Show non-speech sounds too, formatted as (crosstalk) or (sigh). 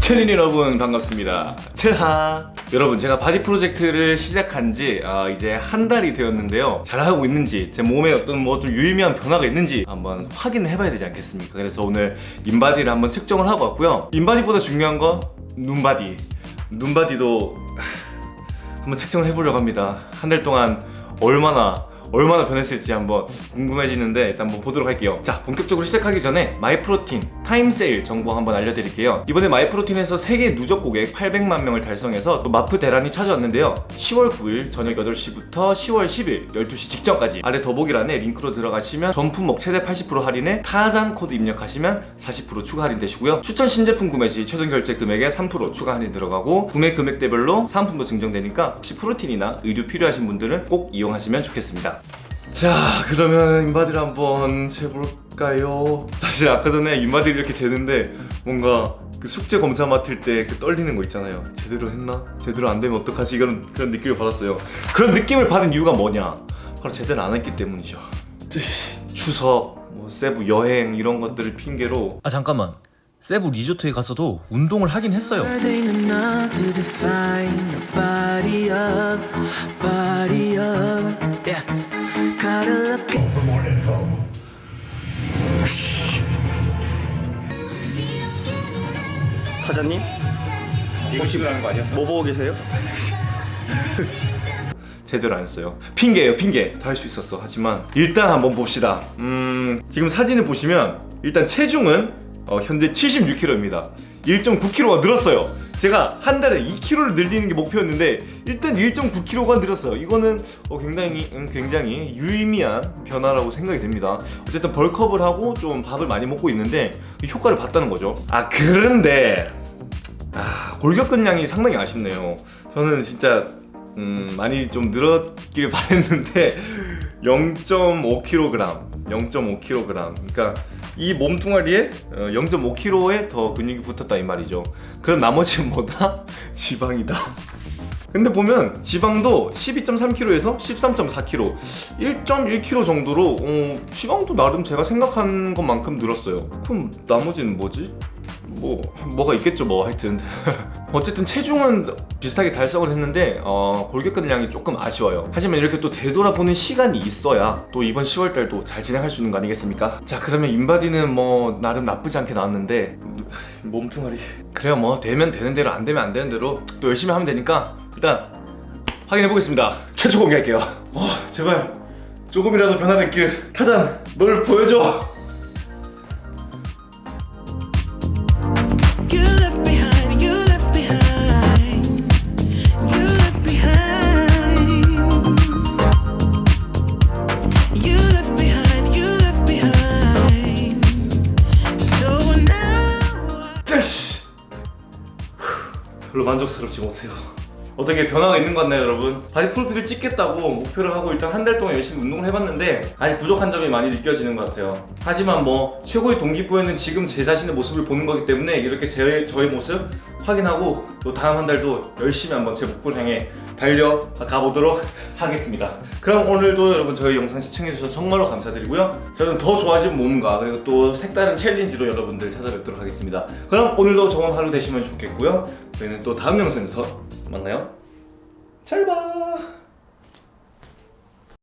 챌린 여러분 반갑습니다. 챌하. 여러분 제가 body 프로젝트를 시작한 지 아, 이제 한 달이 되었는데요. 잘하고 있는지 제 몸에 어떤 뭐 좀 유의미한 변화가 있는지 한번 확인을 해봐야 되지 않겠습니까? 그래서 오늘 InBody를 한번 측정을 하고 왔고요. InBody보다 중요한 건 눈바디. 눈바디도 하, (sighs) 한번 측정을 해보려고 합니다. 한 달 동안 얼마나 얼마나 변했을지 한번 궁금해지는데 일단 한번 보도록 할게요. 자 본격적으로 시작하기 전에 Myprotein time sale 정보 한번 알려드릴게요. 이번에 Myprotein에서 세계 누적 고객 800만 명을 달성해서 또 마프 대란이 찾아왔는데요. 10월 9일 저녁 8시부터 10월 10일 12시 직전까지 아래 더보기란에 링크로 들어가시면 전 품목 최대 80% 할인에 타잔 코드 입력하시면 40% 추가 할인 되시고요. 추천 신제품 구매 시 최종 결제 금액에 3% 추가 할인 들어가고 구매 금액대별로 사은품도 증정되니까 혹시 프로틴이나 의류 필요하신 분들은 꼭 이용하시면 좋겠습니다. 자 그러면 인바디를 한번 재볼까요? 사실 아까 전에 인바디를 이렇게 재는데 뭔가 그 숙제 검사 맡을 때 그 떨리는 거 있잖아요 제대로 했나? 제대로 안 되면 어떡하지? 이런 그런 느낌을 받았어요 그런 느낌을 받은 이유가 뭐냐? 바로 제대로 안 했기 때문이죠 추석, 뭐 세부 여행 이런 것들을 핑계로 아 잠깐만 세부 리조트에 가서도 운동을 하긴 했어요 사장님? 이거 찍으라는 거 아니야? 뭐 보고 계세요? (laughs) 제대로 안 했어요. 핑계예요 핑계. 다 할 수 있었어. 하지만 일단 한번 봅시다. 음 지금 사진을 보시면 일단 체중은 어, 현재 76kg입니다. 1.9kg가 늘었어요. 제가 한 달에 2kg를 늘리는 게 목표였는데 일단 1.9kg가 늘었어요. 이거는 어, 굉장히 음, 굉장히 유의미한 변화라고 생각이 됩니다. 어쨌든 벌크업을 하고 좀 밥을 많이 먹고 있는데 그 효과를 봤다는 거죠. 아 그런데 아, 골격근량이 상당히 아쉽네요. 저는 진짜 음, 많이 좀 늘었길 바랬는데 (laughs) 0.5kg, 0.5kg. 그러니까 이 몸뚱아리에 0.5kg에 더 근육이 붙었다 이 말이죠. 그럼 나머지는 뭐다? (laughs) 지방이다. 근데 보면 지방도 12.3kg에서 13.4kg 1.1kg 정도로 어, 지방도 나름 제가 생각한 것만큼 늘었어요 그럼 나머지는 뭐지? 뭐 뭐가 있겠죠 뭐 하여튼. (laughs) 어쨌든 체중은 비슷하게 달성을 했는데 어, 골격근량이 조금 아쉬워요. 하지만 이렇게 또 되돌아보는 시간이 있어야 또 이번 10월달도 잘 진행할 수 있는 거 아니겠습니까? 자 그러면 인바디는 뭐 나름 나쁘지 않게 나왔는데. 몸뚱아리. 그래요 뭐 되면 되는 대로 안 되면 안 되는 대로 또 열심히 하면 되니까 일단 확인해 보겠습니다. 최초 공개할게요. 어 제발. 조금이라도 변화가 있길. 타잔 널 보여줘 별로 만족스럽지 못해요 어떻게 변화가 있는 것 같나요 여러분? body 프로필을 찍겠다고 목표를 하고 일단 한 달 동안 열심히 운동을 해봤는데 아직 부족한 점이 많이 느껴지는 것 같아요 하지만 뭐 최고의 동기부여는 지금 제 자신의 모습을 보는 거기 때문에 이렇게 제, 저의 모습 확인하고 또 다음 한 달도 열심히 한번 제 목표를 향해 달려가 보도록 하겠습니다. 그럼 오늘도 여러분 저희 영상 시청해주셔서 정말로 감사드리고요. 저는 더 좋아진 몸과 그리고 또 색다른 챌린지로 여러분들 찾아뵙도록 하겠습니다. 그럼 오늘도 좋은 하루 되시면 좋겠고요. 저희는 또 다음 영상에서 만나요. 잘 봐.